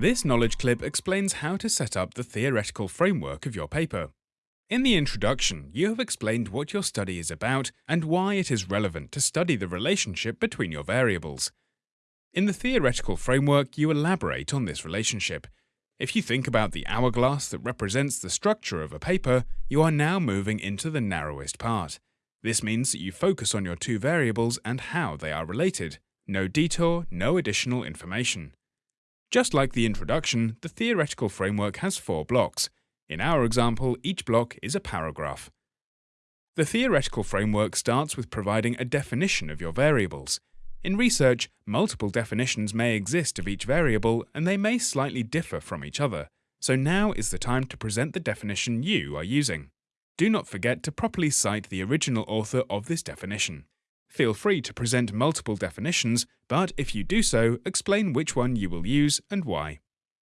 This knowledge clip explains how to set up the theoretical framework of your paper. In the introduction, you have explained what your study is about and why it is relevant to study the relationship between your variables. In the theoretical framework, you elaborate on this relationship. If you think about the hourglass that represents the structure of a paper, you are now moving into the narrowest part. This means that you focus on your two variables and how they are related. No detour, no additional information. Just like the introduction, the theoretical framework has four blocks. In our example, each block is a paragraph. The theoretical framework starts with providing a definition of your variables. In research, multiple definitions may exist of each variable and they may slightly differ from each other, so now is the time to present the definition you are using. Do not forget to properly cite the original author of this definition. Feel free to present multiple definitions, but if you do so, explain which one you will use and why.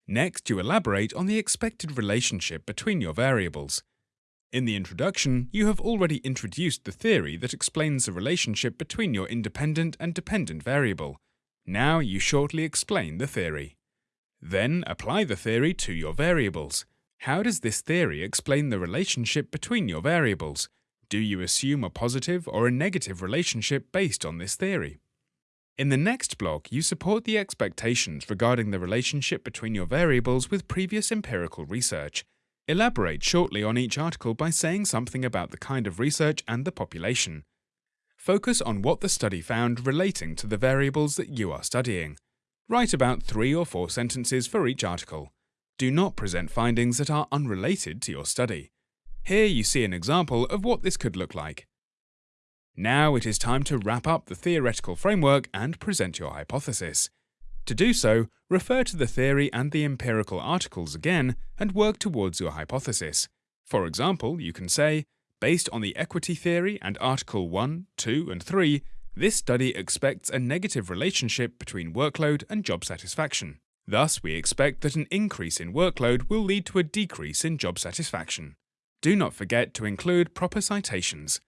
Next, you elaborate on the expected relationship between your variables. In the introduction, you have already introduced the theory that explains the relationship between your independent and dependent variable. Now you shortly explain the theory. Then apply the theory to your variables. How does this theory explain the relationship between your variables? Do you assume a positive or a negative relationship based on this theory? In the next block, you support the expectations regarding the relationship between your variables with previous empirical research. Elaborate shortly on each article by saying something about the kind of research and the population. Focus on what the study found relating to the variables that you are studying. Write about three or four sentences for each article. Do not present findings that are unrelated to your study. Here you see an example of what this could look like. Now it is time to wrap up the theoretical framework and present your hypothesis. To do so, refer to the theory and the empirical articles again and work towards your hypothesis. For example, you can say, based on the equity theory and Article 1, 2 and 3, this study expects a negative relationship between workload and job satisfaction. Thus, we expect that an increase in workload will lead to a decrease in job satisfaction. Do not forget to include proper citations.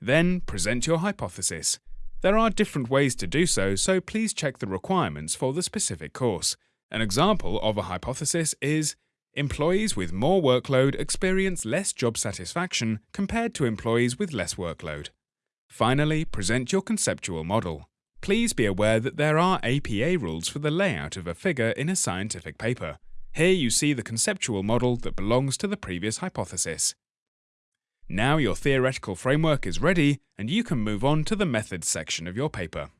Then, present your hypothesis. There are different ways to do so, so please check the requirements for the specific course. An example of a hypothesis is Employees with more workload experience less job satisfaction compared to employees with less workload. Finally, present your conceptual model. Please be aware that there are APA rules for the layout of a figure in a scientific paper. Here you see the conceptual model that belongs to the previous hypothesis. Now your theoretical framework is ready and you can move on to the methods section of your paper.